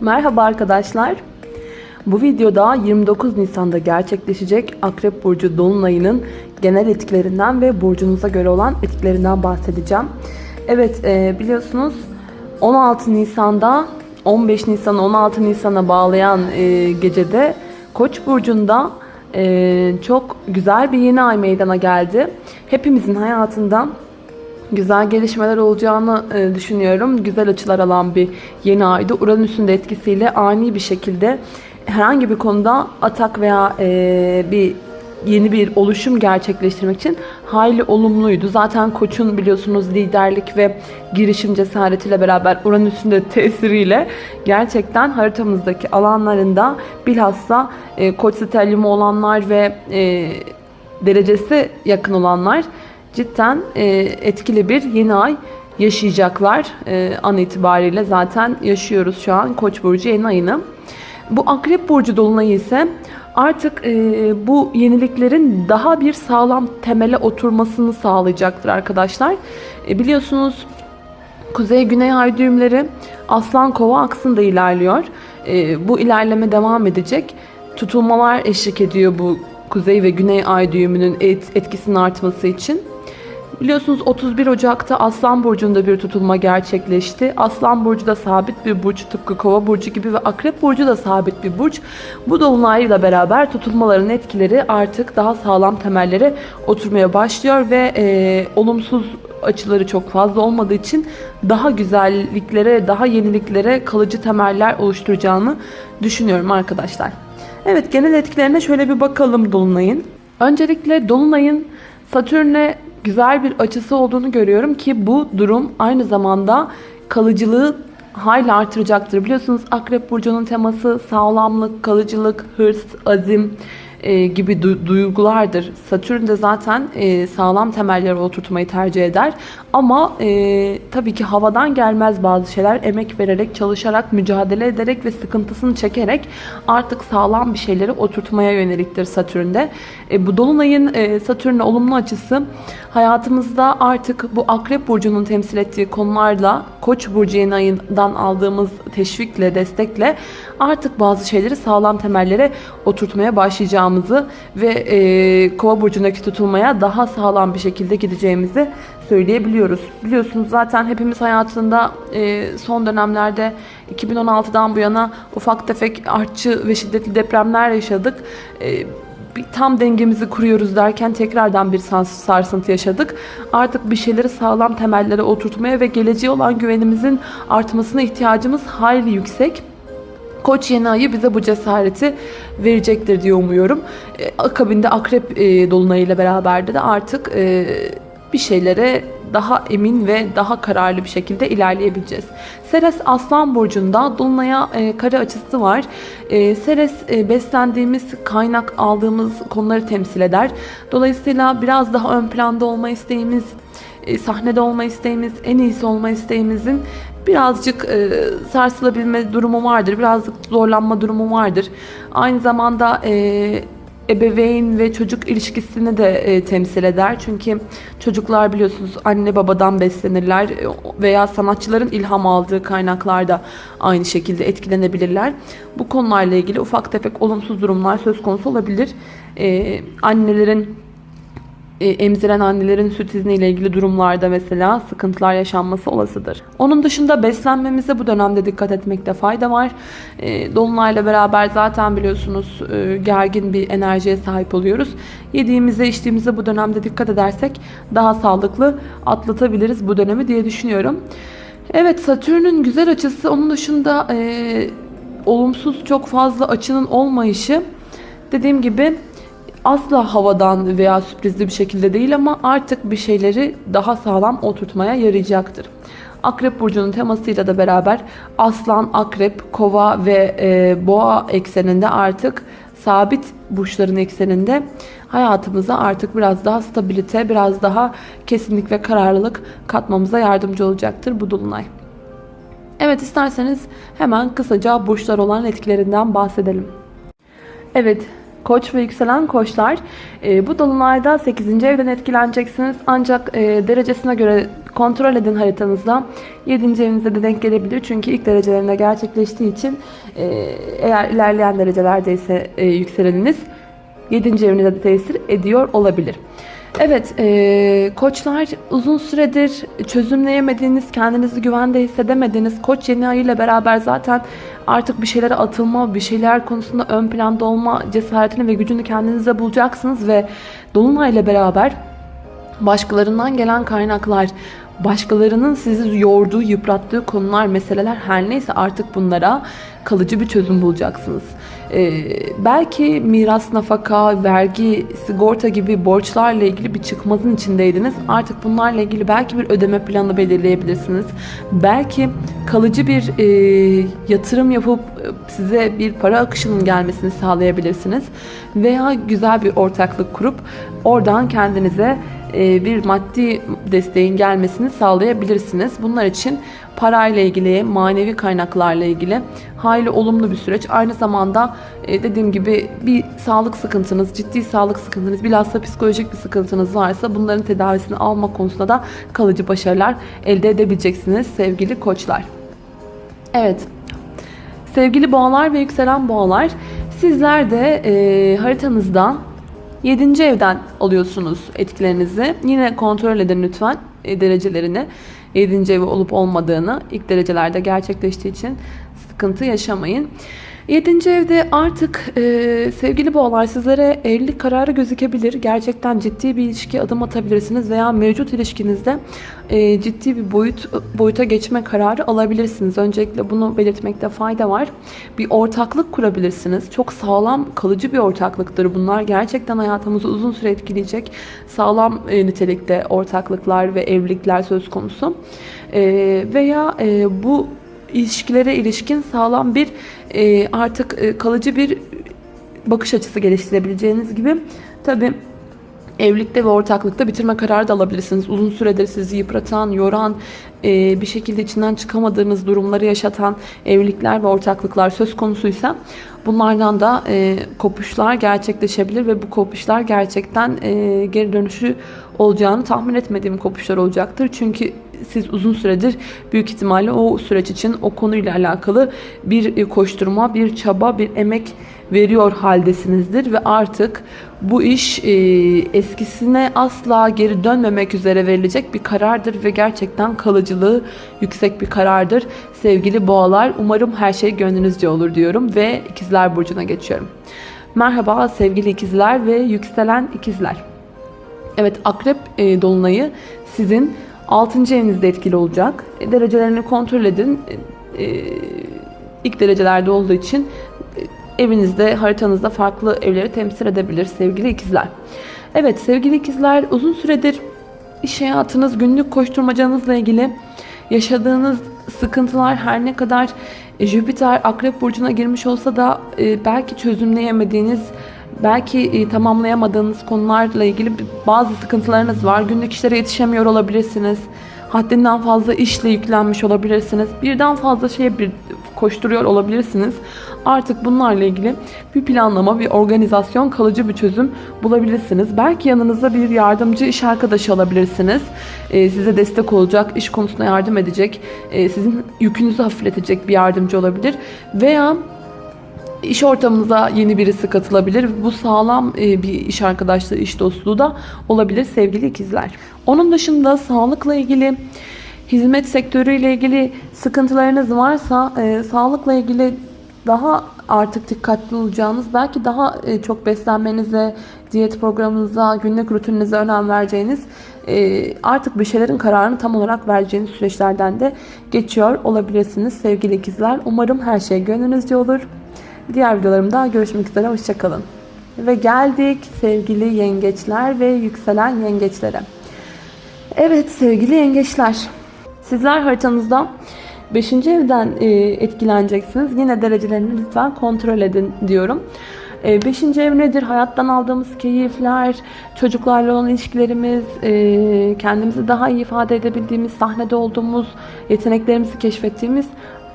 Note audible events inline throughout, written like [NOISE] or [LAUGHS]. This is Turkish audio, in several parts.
Merhaba arkadaşlar. Bu videoda 29 Nisan'da gerçekleşecek Akrep Burcu Dolunay'ının genel etkilerinden ve burcunuza göre olan etkilerinden bahsedeceğim. Evet e, biliyorsunuz 16 Nisan'da 15 Nisan 16 Nisan'a bağlayan e, gecede Koç burcunda e, çok güzel bir yeni ay meydana geldi. Hepimizin hayatında güzel gelişmeler olacağını e, düşünüyorum. Güzel açılar alan bir yeni aydı. Uranüs'ün de etkisiyle ani bir şekilde herhangi bir konuda atak veya e, bir yeni bir oluşum gerçekleştirmek için hayli olumluydu. Zaten Koç'un biliyorsunuz liderlik ve girişim cesaretiyle beraber Uranüs'ün de tesiriyle gerçekten haritamızdaki alanlarında bilhassa e, Koç stelyumu olanlar ve e, derecesi yakın olanlar cidden e, etkili bir yeni ay yaşayacaklar. E, an itibariyle zaten yaşıyoruz şu an Koç burcu yeni ayını. Bu Akrep burcu dolunayı ise artık e, bu yeniliklerin daha bir sağlam temele oturmasını sağlayacaktır arkadaşlar. E, biliyorsunuz Kuzey-Güney ay düğümleri Aslan Kova aksında ilerliyor. E, bu ilerleme devam edecek. Tutulmalar eşlik ediyor bu Kuzey ve Güney ay düğümünün et, etkisinin artması için. Biliyorsunuz 31 Ocak'ta Aslan Burcu'nda bir tutulma gerçekleşti. Aslan Burcu da sabit bir burç tıpkı Kova Burcu gibi ve Akrep Burcu da sabit bir burç. Bu dolunayla beraber tutulmaların etkileri artık daha sağlam temellere oturmaya başlıyor ve e, olumsuz açıları çok fazla olmadığı için daha güzelliklere, daha yeniliklere kalıcı temeller oluşturacağını düşünüyorum arkadaşlar. Evet genel etkilerine şöyle bir bakalım Dolunay'ın. Öncelikle Dolunay'ın Satürn'e güzel bir açısı olduğunu görüyorum ki bu durum aynı zamanda kalıcılığı hayli artıracaktır. Biliyorsunuz Akrep Burcu'nun teması sağlamlık, kalıcılık, hırs, azim e, gibi du- duygulardır. Satürn de zaten e, sağlam temelleri oturtmayı tercih eder. Ama e, tabii ki havadan gelmez bazı şeyler. Emek vererek, çalışarak, mücadele ederek ve sıkıntısını çekerek artık sağlam bir şeyleri oturtmaya yöneliktir Satürn'de. E, bu Dolunay'ın e, Satürn'le olumlu açısı hayatımızda artık bu Akrep Burcu'nun temsil ettiği konularla Koç burcu ayından aldığımız teşvikle, destekle artık bazı şeyleri sağlam temellere oturtmaya başlayacağımızı ve e, Kova burcundaki tutulmaya daha sağlam bir şekilde gideceğimizi söyleyebiliyoruz. Biliyorsunuz zaten hepimiz hayatında e, son dönemlerde 2016'dan bu yana ufak tefek artçı ve şiddetli depremler yaşadık. E, bir tam dengemizi kuruyoruz derken tekrardan bir sarsıntı yaşadık. Artık bir şeyleri sağlam temellere oturtmaya ve geleceğe olan güvenimizin artmasına ihtiyacımız hayli yüksek. Koç yeni ayı bize bu cesareti verecektir diye umuyorum. E, akabinde akrep e, dolunayıyla beraber de artık e, bir şeylere daha emin ve daha kararlı bir şekilde ilerleyebileceğiz. Seres Aslan Burcu'nda Dolunay'a e, kare açısı var. E, Seres e, beslendiğimiz, kaynak aldığımız konuları temsil eder. Dolayısıyla biraz daha ön planda olma isteğimiz, e, sahnede olma isteğimiz, en iyisi olma isteğimizin birazcık e, sarsılabilme durumu vardır. Birazcık zorlanma durumu vardır. Aynı zamanda e, ebeveyn ve çocuk ilişkisini de e, temsil eder. Çünkü çocuklar biliyorsunuz anne babadan beslenirler e, veya sanatçıların ilham aldığı kaynaklarda aynı şekilde etkilenebilirler. Bu konularla ilgili ufak tefek olumsuz durumlar söz konusu olabilir. E, annelerin emziren annelerin süt izni ilgili durumlarda mesela sıkıntılar yaşanması olasıdır. Onun dışında beslenmemize bu dönemde dikkat etmekte fayda var. E, Dolunayla beraber zaten biliyorsunuz e, gergin bir enerjiye sahip oluyoruz. Yediğimize içtiğimize bu dönemde dikkat edersek daha sağlıklı atlatabiliriz bu dönemi diye düşünüyorum. Evet Satürn'ün güzel açısı onun dışında e, olumsuz çok fazla açının olmayışı dediğim gibi asla havadan veya sürprizli bir şekilde değil ama artık bir şeyleri daha sağlam oturtmaya yarayacaktır. Akrep burcunun temasıyla da beraber aslan, akrep, kova ve e, boğa ekseninde artık sabit burçların ekseninde hayatımıza artık biraz daha stabilite, biraz daha kesinlik ve kararlılık katmamıza yardımcı olacaktır bu dolunay. Evet isterseniz hemen kısaca burçlar olan etkilerinden bahsedelim. Evet Koç ve yükselen koçlar e, bu dolunayda 8. evden etkileneceksiniz. Ancak e, derecesine göre kontrol edin haritanızda. 7. evinize de denk gelebilir. Çünkü ilk derecelerinde gerçekleştiği için e, eğer ilerleyen derecelerdeyse e, yükseleniniz 7. evinize de tesir ediyor olabilir. Evet, e, koçlar uzun süredir çözümleyemediğiniz, kendinizi güvende hissedemediğiniz koç yeni ayı ile beraber zaten artık bir şeylere atılma, bir şeyler konusunda ön planda olma cesaretini ve gücünü kendinize bulacaksınız ve Dolunay ile beraber başkalarından gelen kaynaklar, başkalarının sizi yorduğu, yıprattığı konular, meseleler her neyse artık bunlara kalıcı bir çözüm bulacaksınız. Ee, belki miras, nafaka, vergi, sigorta gibi borçlarla ilgili bir çıkmazın içindeydiniz. Artık bunlarla ilgili belki bir ödeme planı belirleyebilirsiniz. Belki kalıcı bir e, yatırım yapıp e, size bir para akışının gelmesini sağlayabilirsiniz. Veya güzel bir ortaklık kurup oradan kendinize bir maddi desteğin gelmesini sağlayabilirsiniz. Bunlar için parayla ilgili, manevi kaynaklarla ilgili hayli olumlu bir süreç. Aynı zamanda e, dediğim gibi bir sağlık sıkıntınız, ciddi sağlık sıkıntınız, bilhassa psikolojik bir sıkıntınız varsa bunların tedavisini alma konusunda da kalıcı başarılar elde edebileceksiniz sevgili koçlar. Evet, sevgili boğalar ve yükselen boğalar sizler de e, haritanızda 7. evden alıyorsunuz etkilerinizi. Yine kontrol edin lütfen e, derecelerini. 7. evi olup olmadığını ilk derecelerde gerçekleştiği için sıkıntı yaşamayın. 7. evde artık e, sevgili boğalar sizlere evlilik kararı gözükebilir. Gerçekten ciddi bir ilişki adım atabilirsiniz veya mevcut ilişkinizde e, ciddi bir boyut boyuta geçme kararı alabilirsiniz. Öncelikle bunu belirtmekte fayda var. Bir ortaklık kurabilirsiniz. Çok sağlam, kalıcı bir ortaklıktır bunlar. Gerçekten hayatımızı uzun süre etkileyecek sağlam e, nitelikte ortaklıklar ve evlilikler söz konusu. E, veya e, bu ilişkilere ilişkin sağlam bir e, artık e, kalıcı bir bakış açısı geliştirebileceğiniz gibi tabi evlilikte ve ortaklıkta bitirme kararı da alabilirsiniz. Uzun süredir sizi yıpratan, yoran, e, bir şekilde içinden çıkamadığınız durumları yaşatan evlilikler ve ortaklıklar söz konusuysa bunlardan da e, kopuşlar gerçekleşebilir ve bu kopuşlar gerçekten e, geri dönüşü olacağını tahmin etmediğim kopuşlar olacaktır. Çünkü siz uzun süredir büyük ihtimalle o süreç için o konuyla alakalı bir koşturma, bir çaba, bir emek veriyor haldesinizdir ve artık bu iş e, eskisine asla geri dönmemek üzere verilecek bir karardır ve gerçekten kalıcılığı yüksek bir karardır. Sevgili boğalar umarım her şey gönlünüzce olur diyorum ve ikizler burcuna geçiyorum. Merhaba sevgili ikizler ve yükselen ikizler. Evet akrep e, dolunayı sizin 6. evinizde etkili olacak. E, derecelerini kontrol edin. E, e, ilk derecelerde olduğu için evinizde, haritanızda farklı evleri temsil edebilir sevgili ikizler. Evet sevgili ikizler uzun süredir iş hayatınız, günlük koşturmacanızla ilgili yaşadığınız sıkıntılar her ne kadar Jüpiter Akrep Burcu'na girmiş olsa da belki çözümleyemediğiniz belki e, tamamlayamadığınız konularla ilgili bazı sıkıntılarınız var. Günlük işlere yetişemiyor olabilirsiniz. Haddinden fazla işle yüklenmiş olabilirsiniz. Birden fazla şeye bir koşturuyor olabilirsiniz. Artık bunlarla ilgili bir planlama, bir organizasyon, kalıcı bir çözüm bulabilirsiniz. Belki yanınızda bir yardımcı iş arkadaşı alabilirsiniz. Ee, size destek olacak, iş konusunda yardım edecek, e, sizin yükünüzü hafifletecek bir yardımcı olabilir. Veya iş ortamınıza yeni birisi katılabilir. Bu sağlam e, bir iş arkadaşlığı, iş dostluğu da olabilir sevgili ikizler. Onun dışında sağlıkla ilgili, hizmet sektörüyle ilgili sıkıntılarınız varsa e, sağlıkla ilgili daha artık dikkatli olacağınız, belki daha e, çok beslenmenize, diyet programınıza, günlük rutininize önem vereceğiniz artık bir şeylerin kararını tam olarak vereceğiniz süreçlerden de geçiyor olabilirsiniz sevgili ikizler. Umarım her şey gönlünüzce olur. Diğer videolarımda görüşmek üzere. Hoşçakalın. Ve geldik sevgili yengeçler ve yükselen yengeçlere. Evet sevgili yengeçler. Sizler haritanızda 5. evden e, etkileneceksiniz. Yine derecelerini lütfen kontrol edin diyorum. 5. E, ev nedir? Hayattan aldığımız keyifler, çocuklarla olan ilişkilerimiz, e, kendimizi daha iyi ifade edebildiğimiz, sahnede olduğumuz, yeteneklerimizi keşfettiğimiz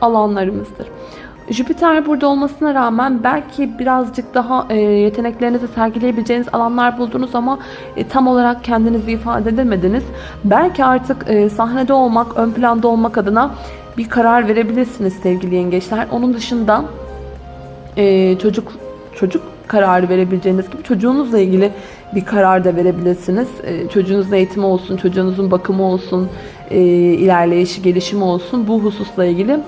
alanlarımızdır. Jüpiter burada olmasına rağmen belki birazcık daha e, yeteneklerinizi sergileyebileceğiniz alanlar buldunuz ama e, tam olarak kendinizi ifade edemediniz. Belki artık e, sahnede olmak, ön planda olmak adına bir karar verebilirsiniz sevgili yengeçler. Onun dışında e, çocuk çocuk kararı verebileceğiniz gibi çocuğunuzla ilgili bir karar da verebilirsiniz. E, çocuğunuzun eğitimi olsun, çocuğunuzun bakımı olsun, e, ilerleyişi, gelişimi olsun bu hususla ilgili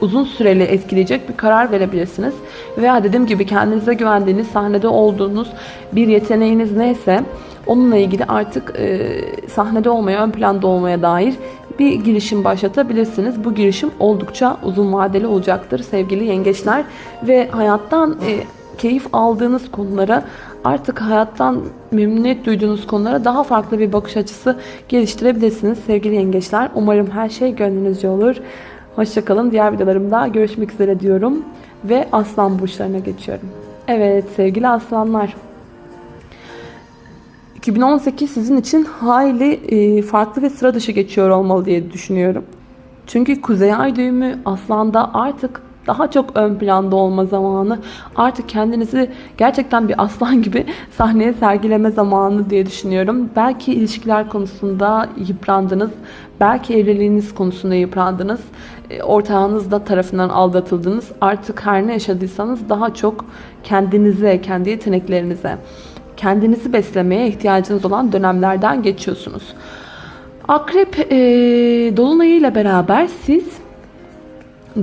uzun süreli etkileyecek bir karar verebilirsiniz. Veya dediğim gibi kendinize güvendiğiniz, sahnede olduğunuz bir yeteneğiniz neyse onunla ilgili artık e, sahnede olmaya, ön planda olmaya dair bir girişim başlatabilirsiniz. Bu girişim oldukça uzun vadeli olacaktır sevgili yengeçler. Ve hayattan e, keyif aldığınız konulara artık hayattan memnuniyet duyduğunuz konulara daha farklı bir bakış açısı geliştirebilirsiniz sevgili yengeçler. Umarım her şey gönlünüzce olur. Hoşçakalın. Diğer videolarımda görüşmek üzere diyorum. Ve aslan burçlarına geçiyorum. Evet sevgili aslanlar. 2018 sizin için hayli e, farklı ve sıra dışı geçiyor olmalı diye düşünüyorum. Çünkü Kuzey Ay düğümü aslanda artık daha çok ön planda olma zamanı. Artık kendinizi gerçekten bir aslan gibi [LAUGHS] sahneye sergileme zamanı diye düşünüyorum. Belki ilişkiler konusunda yıprandınız. Belki evliliğiniz konusunda yıprandınız. E, ortağınız da tarafından aldatıldınız. Artık her ne yaşadıysanız daha çok kendinize, kendi yeteneklerinize, kendinizi beslemeye ihtiyacınız olan dönemlerden geçiyorsunuz. Akrep e, dolunayıyla beraber siz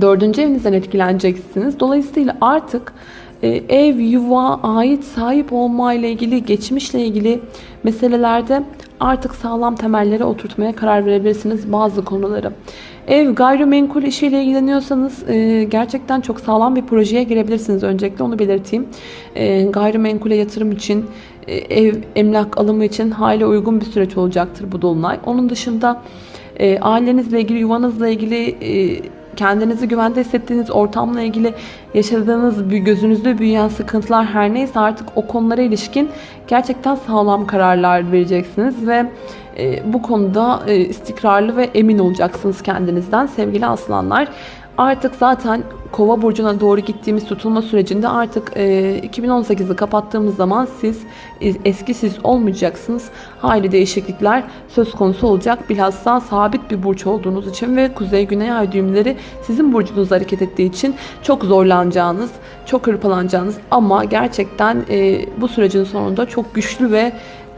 dördüncü evinizden etkileneceksiniz. Dolayısıyla artık e, ev, yuva, ait, sahip olma ile ilgili, geçmişle ilgili meselelerde artık sağlam temellere oturtmaya karar verebilirsiniz bazı konuları. Ev, gayrimenkul işiyle ilgileniyorsanız e, gerçekten çok sağlam bir projeye girebilirsiniz. Öncelikle onu belirteyim. E, gayrimenkule yatırım için, e, ev, emlak alımı için hayli uygun bir süreç olacaktır bu dolunay. Onun dışında e, ailenizle ilgili, yuvanızla ilgili... E, kendinizi güvende hissettiğiniz ortamla ilgili yaşadığınız gözünüzde büyüyen sıkıntılar her neyse artık o konulara ilişkin gerçekten sağlam kararlar vereceksiniz ve e, bu konuda e, istikrarlı ve emin olacaksınız kendinizden sevgili aslanlar. Artık zaten kova burcuna doğru gittiğimiz tutulma sürecinde artık e, 2018'i kapattığımız zaman siz e, eski siz olmayacaksınız. Hayli değişiklikler söz konusu olacak. Bilhassa sabit bir burç olduğunuz için ve kuzey güney ay düğümleri sizin burcunuz hareket ettiği için çok zorlanacağınız, çok hırpalanacağınız ama gerçekten e, bu sürecin sonunda çok güçlü ve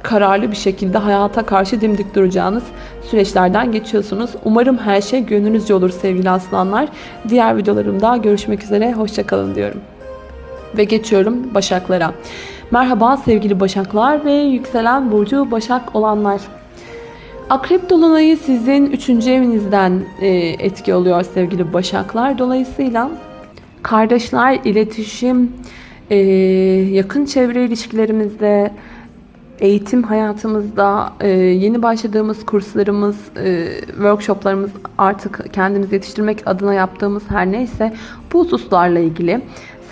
kararlı bir şekilde hayata karşı dimdik duracağınız süreçlerden geçiyorsunuz. Umarım her şey gönlünüzce olur sevgili aslanlar. Diğer videolarımda görüşmek üzere. Hoşçakalın diyorum. Ve geçiyorum Başaklara. Merhaba sevgili Başaklar ve yükselen burcu Başak olanlar. Akrep Dolunay'ı sizin 3. evinizden e, etki oluyor sevgili Başaklar. Dolayısıyla kardeşler, iletişim, e, yakın çevre ilişkilerimizde, eğitim hayatımızda e, yeni başladığımız kurslarımız, e, workshoplarımız artık kendimizi yetiştirmek adına yaptığımız her neyse bu hususlarla ilgili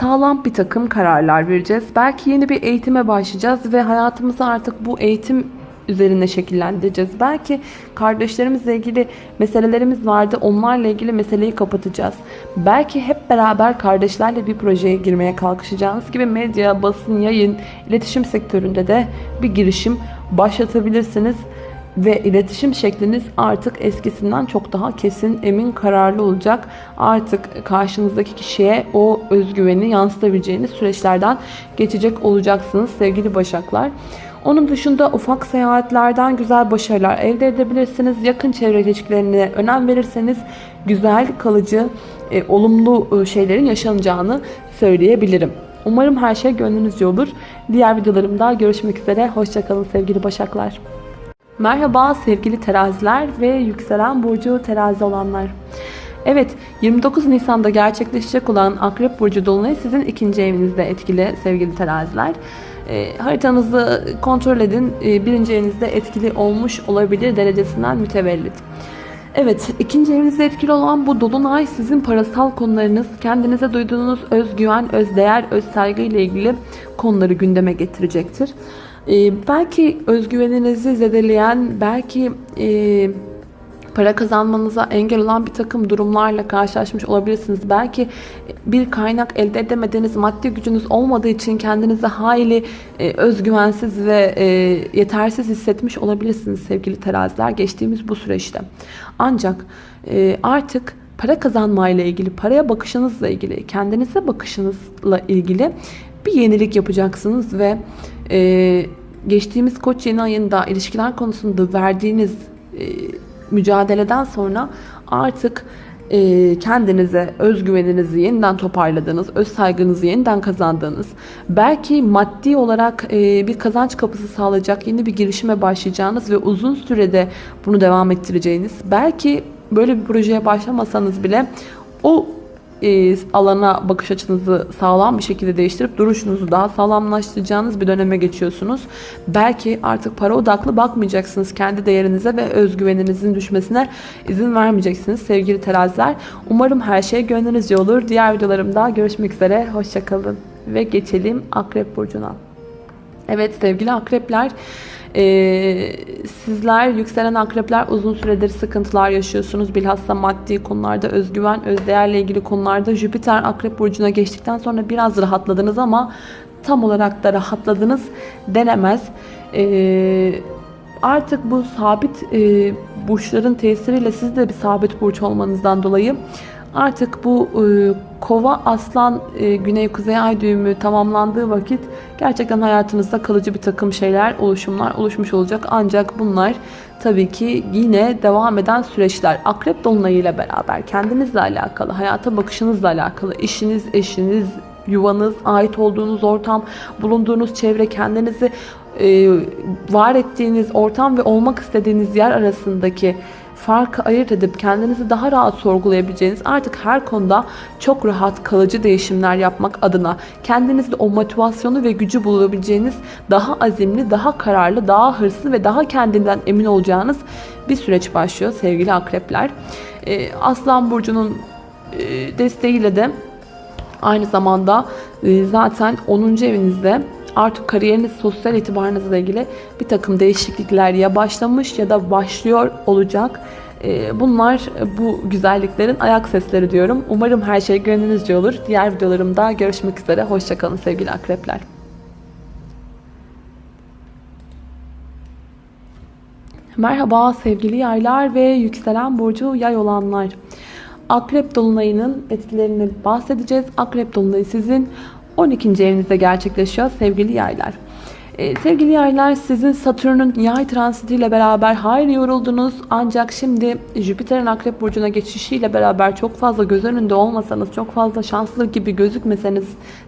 sağlam bir takım kararlar vereceğiz. Belki yeni bir eğitime başlayacağız ve hayatımızı artık bu eğitim üzerine şekillendireceğiz. Belki kardeşlerimizle ilgili meselelerimiz vardı. Onlarla ilgili meseleyi kapatacağız. Belki hep beraber kardeşlerle bir projeye girmeye kalkışacağınız gibi medya, basın, yayın, iletişim sektöründe de bir girişim başlatabilirsiniz. Ve iletişim şekliniz artık eskisinden çok daha kesin, emin, kararlı olacak. Artık karşınızdaki kişiye o özgüveni yansıtabileceğiniz süreçlerden geçecek olacaksınız sevgili Başaklar. Onun dışında ufak seyahatlerden güzel başarılar elde edebilirsiniz. Yakın çevre ilişkilerine önem verirseniz güzel, kalıcı, e, olumlu e, şeylerin yaşanacağını söyleyebilirim. Umarım her şey gönlünüzce olur. Diğer videolarımda görüşmek üzere. Hoşçakalın sevgili başaklar. Merhaba sevgili teraziler ve yükselen burcu terazi olanlar. Evet 29 Nisan'da gerçekleşecek olan Akrep Burcu Dolunay sizin ikinci evinizde etkili sevgili teraziler. E, haritanızı kontrol edin. E, birinci evinizde etkili olmuş olabilir derecesinden mütevellit. Evet, ikinci evinizde etkili olan bu dolunay sizin parasal konularınız, kendinize duyduğunuz özgüven, özdeğer, öz saygı ile ilgili konuları gündeme getirecektir. Ee, belki özgüveninizi zedeleyen, belki e, para kazanmanıza engel olan bir takım durumlarla karşılaşmış olabilirsiniz. Belki bir kaynak elde edemediğiniz maddi gücünüz olmadığı için kendinizi hayli e, özgüvensiz ve e, yetersiz hissetmiş olabilirsiniz sevgili teraziler geçtiğimiz bu süreçte. Ancak e, artık para kazanmayla ilgili, paraya bakışınızla ilgili, kendinize bakışınızla ilgili bir yenilik yapacaksınız ve e, geçtiğimiz koç yeni ayında ilişkiler konusunda verdiğiniz e, mücadeleden sonra artık e, kendinize özgüveninizi yeniden toparladığınız, öz saygınızı yeniden kazandığınız, belki maddi olarak e, bir kazanç kapısı sağlayacak yeni bir girişime başlayacağınız ve uzun sürede bunu devam ettireceğiniz, belki böyle bir projeye başlamasanız bile o e, alana bakış açınızı sağlam bir şekilde değiştirip duruşunuzu daha sağlamlaştıracağınız bir döneme geçiyorsunuz. Belki artık para odaklı bakmayacaksınız kendi değerinize ve özgüveninizin düşmesine izin vermeyeceksiniz sevgili teraziler. Umarım her şey gönlünüzce olur. Diğer videolarımda görüşmek üzere. Hoşçakalın. Ve geçelim Akrep Burcu'na. Evet sevgili akrepler ee, sizler yükselen akrepler uzun süredir sıkıntılar yaşıyorsunuz. Bilhassa maddi konularda özgüven, özdeğerle ilgili konularda Jüpiter akrep burcuna geçtikten sonra biraz rahatladınız ama tam olarak da rahatladınız denemez. Ee, artık bu sabit e, burçların tesiriyle siz de bir sabit burç olmanızdan dolayı Artık bu e, kova aslan e, güney kuzey ay düğümü tamamlandığı vakit gerçekten hayatınızda kalıcı bir takım şeyler, oluşumlar oluşmuş olacak. Ancak bunlar tabii ki yine devam eden süreçler. Akrep dolunayı ile beraber kendinizle alakalı, hayata bakışınızla alakalı, işiniz, eşiniz, yuvanız, ait olduğunuz ortam, bulunduğunuz çevre, kendinizi e, var ettiğiniz ortam ve olmak istediğiniz yer arasındaki farkı ayırt edip kendinizi daha rahat sorgulayabileceğiniz artık her konuda çok rahat kalıcı değişimler yapmak adına kendinizde o motivasyonu ve gücü bulabileceğiniz daha azimli, daha kararlı, daha hırslı ve daha kendinden emin olacağınız bir süreç başlıyor sevgili akrepler. Ee, Aslan Burcu'nun e, desteğiyle de aynı zamanda e, zaten 10. evinizde artık kariyeriniz, sosyal itibarınızla ilgili bir takım değişiklikler ya başlamış ya da başlıyor olacak. Ee, bunlar bu güzelliklerin ayak sesleri diyorum. Umarım her şey gönlünüzce olur. Diğer videolarımda görüşmek üzere. Hoşçakalın sevgili akrepler. Merhaba sevgili yaylar ve yükselen burcu yay olanlar. Akrep dolunayının etkilerini bahsedeceğiz. Akrep dolunayı sizin 12. evinizde gerçekleşiyor sevgili yaylar. Ee, sevgili yaylar sizin Satürn'ün yay transitiyle beraber hayli yoruldunuz. Ancak şimdi Jüpiter'in akrep burcuna geçişiyle beraber çok fazla göz önünde olmasanız, çok fazla şanslı gibi gözükmeseniz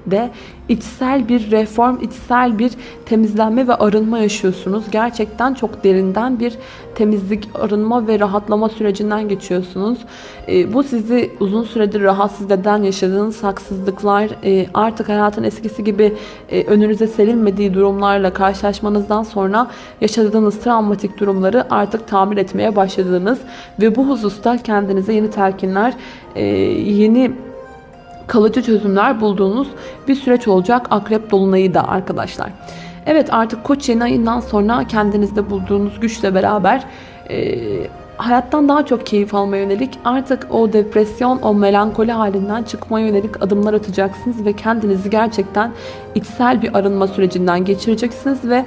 de içsel bir reform, içsel bir temizlenme ve arınma yaşıyorsunuz. Gerçekten çok derinden bir temizlik, arınma ve rahatlama sürecinden geçiyorsunuz. E, bu sizi uzun süredir rahatsız eden yaşadığınız haksızlıklar, e, artık hayatın eskisi gibi e, önünüze serilmediği durumlarla karşılaşmanızdan sonra yaşadığınız travmatik durumları artık tamir etmeye başladığınız ve bu hususta kendinize yeni telkinler, e, yeni kalıcı çözümler bulduğunuz bir süreç olacak akrep dolunayı da arkadaşlar. Evet artık koç yeni ayından sonra kendinizde bulduğunuz güçle beraber e, hayattan daha çok keyif almaya yönelik artık o depresyon, o melankoli halinden çıkmaya yönelik adımlar atacaksınız ve kendinizi gerçekten içsel bir arınma sürecinden geçireceksiniz ve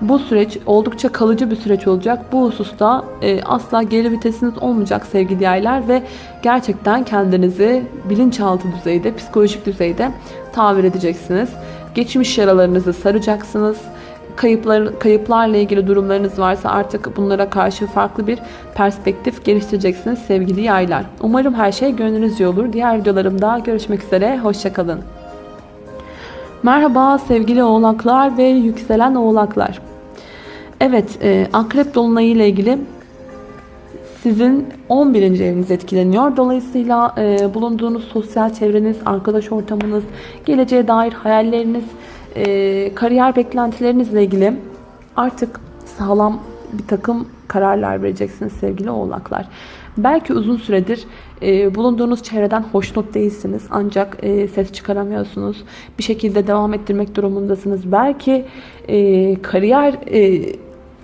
bu süreç oldukça kalıcı bir süreç olacak. Bu hususta e, asla geri vitesiniz olmayacak sevgili yaylar ve gerçekten kendinizi bilinçaltı düzeyde, psikolojik düzeyde tabir edeceksiniz. Geçmiş yaralarınızı saracaksınız. Kayıplar, kayıplarla ilgili durumlarınız varsa artık bunlara karşı farklı bir perspektif geliştireceksiniz sevgili yaylar. Umarım her şey gönlünüzce olur. Diğer videolarımda görüşmek üzere. Hoşçakalın. Merhaba sevgili oğlaklar ve yükselen oğlaklar. Evet, e, akrep dolunayı ile ilgili sizin 11. eviniz etkileniyor. Dolayısıyla e, bulunduğunuz sosyal çevreniz, arkadaş ortamınız, geleceğe dair hayalleriniz, e, kariyer beklentilerinizle ilgili artık sağlam bir takım kararlar vereceksiniz sevgili oğlaklar. Belki uzun süredir e, bulunduğunuz çevreden hoşnut değilsiniz ancak e, ses çıkaramıyorsunuz. Bir şekilde devam ettirmek durumundasınız. Belki e, kariyer e,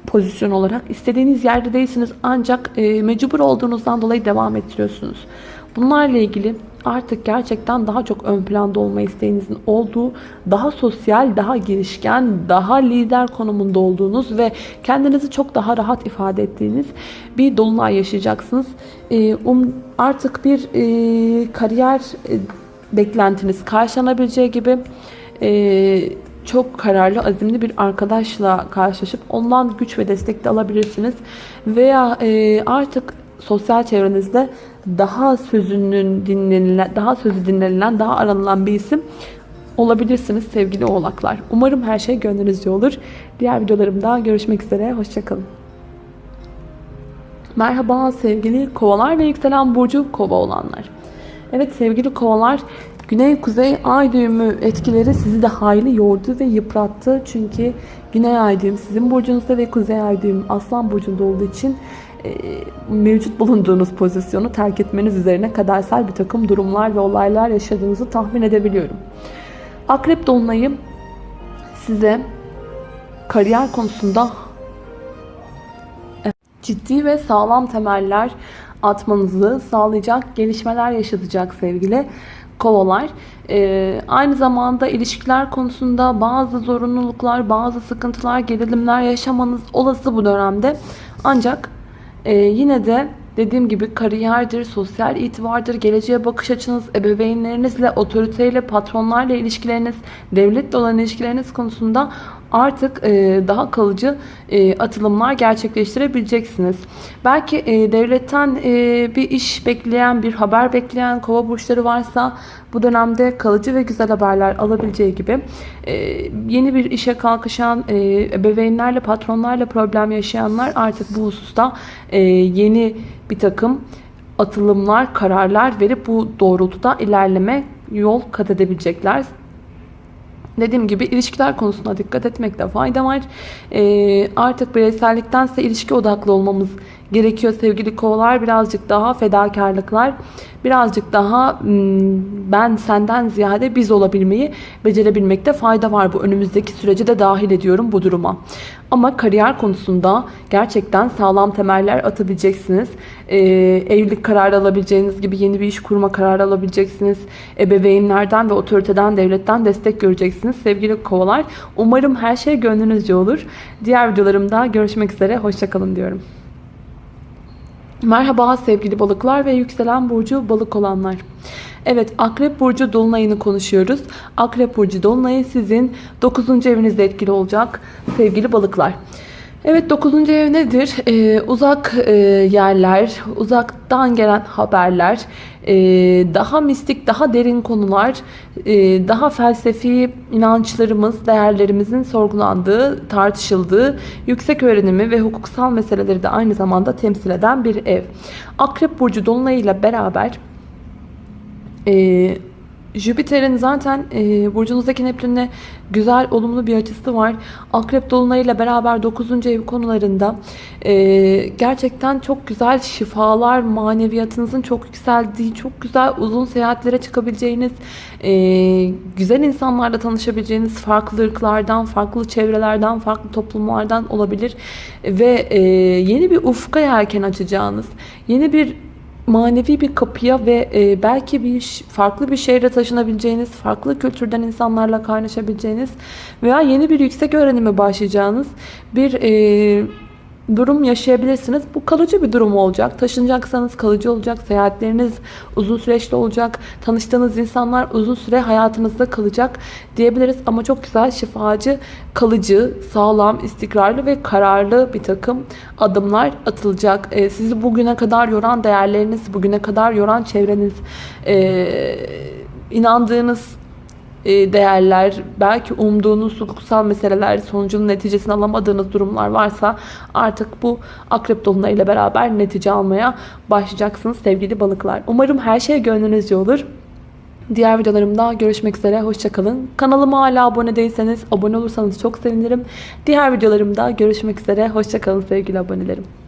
pozisyon olarak. istediğiniz yerde değilsiniz ancak e, mecbur olduğunuzdan dolayı devam ettiriyorsunuz. Bunlarla ilgili artık gerçekten daha çok ön planda olma isteğinizin olduğu, daha sosyal, daha girişken, daha lider konumunda olduğunuz ve kendinizi çok daha rahat ifade ettiğiniz bir dolunay yaşayacaksınız. Ee, um, artık bir e, kariyer e, beklentiniz karşılanabileceği gibi e, çok kararlı, azimli bir arkadaşla karşılaşıp ondan güç ve destek de alabilirsiniz. Veya artık sosyal çevrenizde daha sözünün dinlenilen, daha sözü dinlenilen, daha aranılan bir isim olabilirsiniz sevgili oğlaklar. Umarım her şey gönlünüzce olur. Diğer videolarımda görüşmek üzere. Hoşçakalın. Merhaba sevgili kovalar ve yükselen burcu kova olanlar. Evet sevgili kovalar Güney-kuzey ay düğümü etkileri sizi de hayli yordu ve yıprattı. Çünkü güney ay düğüm sizin burcunuzda ve kuzey ay düğüm aslan burcunda olduğu için mevcut bulunduğunuz pozisyonu terk etmeniz üzerine kadersel bir takım durumlar ve olaylar yaşadığınızı tahmin edebiliyorum. Akrep Dolunay'ı size kariyer konusunda ciddi ve sağlam temeller atmanızı sağlayacak gelişmeler yaşatacak sevgili kovalar. Ee, aynı zamanda ilişkiler konusunda bazı zorunluluklar, bazı sıkıntılar, gerilimler yaşamanız olası bu dönemde. Ancak e, yine de dediğim gibi kariyerdir, sosyal itibardır, geleceğe bakış açınız, ebeveynlerinizle, otoriteyle, patronlarla ilişkileriniz, devletle olan ilişkileriniz konusunda artık e, daha kalıcı e, atılımlar gerçekleştirebileceksiniz. Belki e, devletten bir iş bekleyen, bir haber bekleyen kova burçları varsa bu dönemde kalıcı ve güzel haberler alabileceği gibi yeni bir işe kalkışan, ebeveynlerle, patronlarla problem yaşayanlar artık bu hususta yeni bir takım atılımlar, kararlar verip bu doğrultuda ilerleme yol kat edebilecekler. Dediğim gibi ilişkiler konusuna dikkat etmekte fayda var. Ee, artık bireyselliktense ilişki odaklı olmamız gerekiyor sevgili kovalar. Birazcık daha fedakarlıklar, birazcık daha hmm, ben senden ziyade biz olabilmeyi becerebilmekte fayda var. Bu önümüzdeki süreci de dahil ediyorum bu duruma. Ama kariyer konusunda gerçekten sağlam temeller atabileceksiniz. Ee, evlilik kararı alabileceğiniz gibi yeni bir iş kurma kararı alabileceksiniz. Ebeveynlerden ve otoriteden, devletten destek göreceksiniz. Sevgili kovalar umarım her şey gönlünüzce olur. Diğer videolarımda görüşmek üzere. Hoşçakalın diyorum. Merhaba sevgili balıklar ve yükselen burcu balık olanlar. Evet Akrep Burcu Dolunay'ını konuşuyoruz. Akrep Burcu Dolunay'ı sizin 9. evinizde etkili olacak sevgili balıklar. Evet 9. ev nedir? Ee, uzak e, yerler, uzaktan gelen haberler, e, daha mistik, daha derin konular, e, daha felsefi inançlarımız, değerlerimizin sorgulandığı, tartışıldığı, yüksek öğrenimi ve hukuksal meseleleri de aynı zamanda temsil eden bir ev. Akrep Burcu Dolunay ile beraber e, Jüpiter'in zaten e, burcunuzdaki Neptün'le güzel, olumlu bir açısı var. Akrep Dolunay'ıyla beraber 9. ev konularında e, gerçekten çok güzel şifalar, maneviyatınızın çok yükseldiği, çok güzel uzun seyahatlere çıkabileceğiniz, e, güzel insanlarla tanışabileceğiniz, farklı ırklardan, farklı çevrelerden, farklı toplumlardan olabilir. Ve e, yeni bir ufka yelken açacağınız, yeni bir manevi bir kapıya ve e, belki bir farklı bir şehre taşınabileceğiniz, farklı kültürden insanlarla kaynaşabileceğiniz veya yeni bir yüksek öğrenime başlayacağınız bir e, durum yaşayabilirsiniz. Bu kalıcı bir durum olacak. Taşınacaksanız kalıcı olacak. Seyahatleriniz uzun süreçli olacak. Tanıştığınız insanlar uzun süre hayatınızda kalacak diyebiliriz. Ama çok güzel, şifacı, kalıcı, sağlam, istikrarlı ve kararlı bir takım adımlar atılacak. Ee, sizi bugüne kadar yoran değerleriniz, bugüne kadar yoran çevreniz, ee, inandığınız e, değerler, belki umduğunuz hukuksal meseleler sonucunun neticesini alamadığınız durumlar varsa artık bu akrep dolunayıyla beraber netice almaya başlayacaksınız sevgili balıklar. Umarım her şey gönlünüzce olur. Diğer videolarımda görüşmek üzere. Hoşçakalın. Kanalıma hala abone değilseniz abone olursanız çok sevinirim. Diğer videolarımda görüşmek üzere. Hoşçakalın sevgili abonelerim.